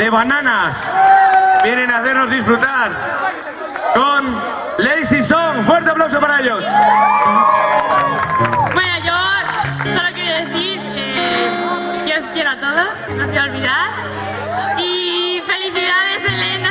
de bananas. Vienen a hacernos disfrutar con Lazy Song. Fuerte aplauso para ellos. Bueno, yo solo quiero decir eh, que yo os quiero a todos, no os voy a olvidar. Y felicidades, Elena.